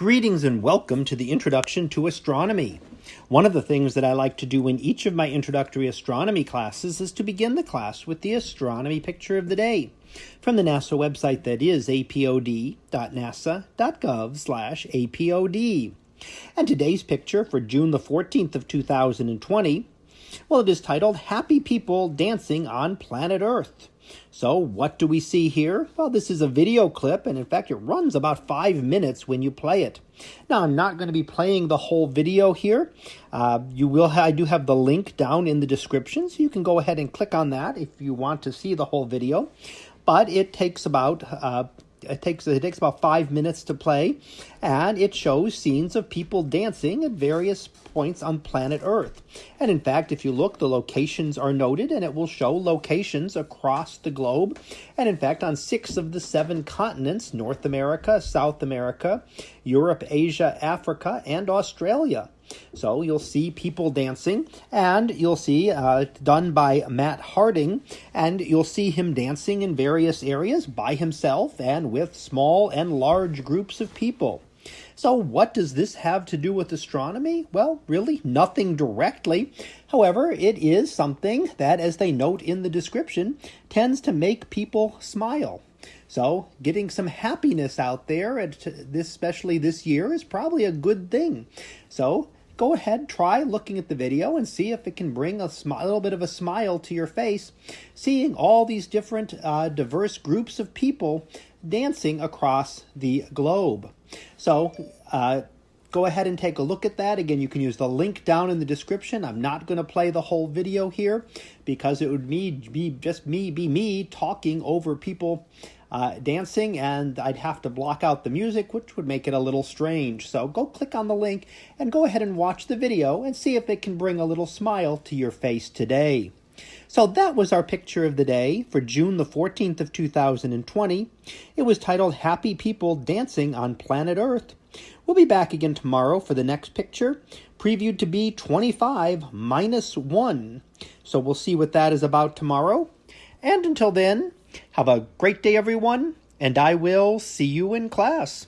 Greetings and welcome to the Introduction to Astronomy. One of the things that I like to do in each of my introductory astronomy classes is to begin the class with the astronomy picture of the day from the NASA website that is apod.nasa.gov/apod. And today's picture for June the 14th of 2020, well it is titled Happy People Dancing on Planet Earth. So what do we see here? Well, this is a video clip, and in fact, it runs about five minutes when you play it. Now, I'm not going to be playing the whole video here. Uh, you will. I do have the link down in the description, so you can go ahead and click on that if you want to see the whole video. But it takes about uh, it takes it takes about five minutes to play, and it shows scenes of people dancing at various points on planet Earth. And in fact, if you look, the locations are noted, and it will show locations across the globe. And in fact, on six of the seven continents: North America, South America, Europe, Asia, Africa, and Australia. So you'll see people dancing, and you'll see uh, done by Matt Harding, and you'll see him dancing in various areas by himself and with small and large groups of people. So, what does this have to do with astronomy? Well, really, nothing directly. However, it is something that, as they note in the description, tends to make people smile. So, getting some happiness out there, at this, especially this year, is probably a good thing. So, go ahead, try looking at the video and see if it can bring a, a little bit of a smile to your face, seeing all these different uh, diverse groups of people dancing across the globe. So, uh, go ahead and take a look at that. Again, you can use the link down in the description. I'm not going to play the whole video here because it would me be just me be me talking over people uh, dancing, and I'd have to block out the music, which would make it a little strange. So go click on the link and go ahead and watch the video and see if it can bring a little smile to your face today. So that was our picture of the day for June the 14th of 2020. It was titled Happy People Dancing on Planet Earth. We'll be back again tomorrow for the next picture, previewed to be 25 minus 1. So we'll see what that is about tomorrow. And until then, have a great day, everyone, and I will see you in class.